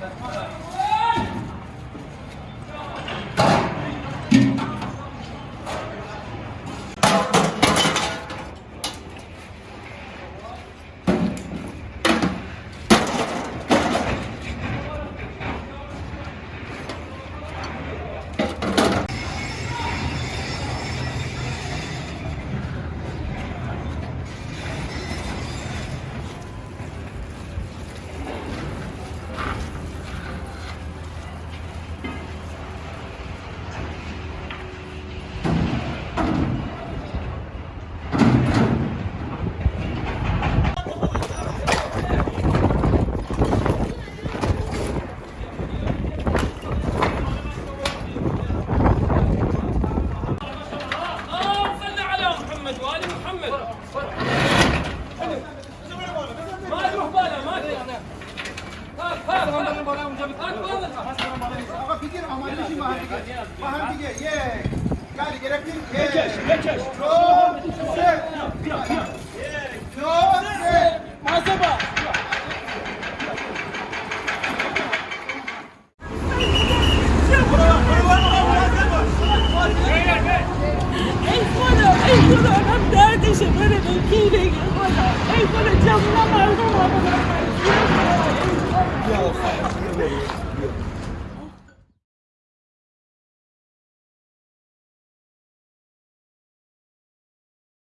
that's محمد حلو ما تروح بالها ما تروح هات هات هات فكر ما عندي شيء ما عندي ما عندي ياك قال يقرب لي ياك ياك I'm it and keeping it. Like, ain't gonna tell nobody about it.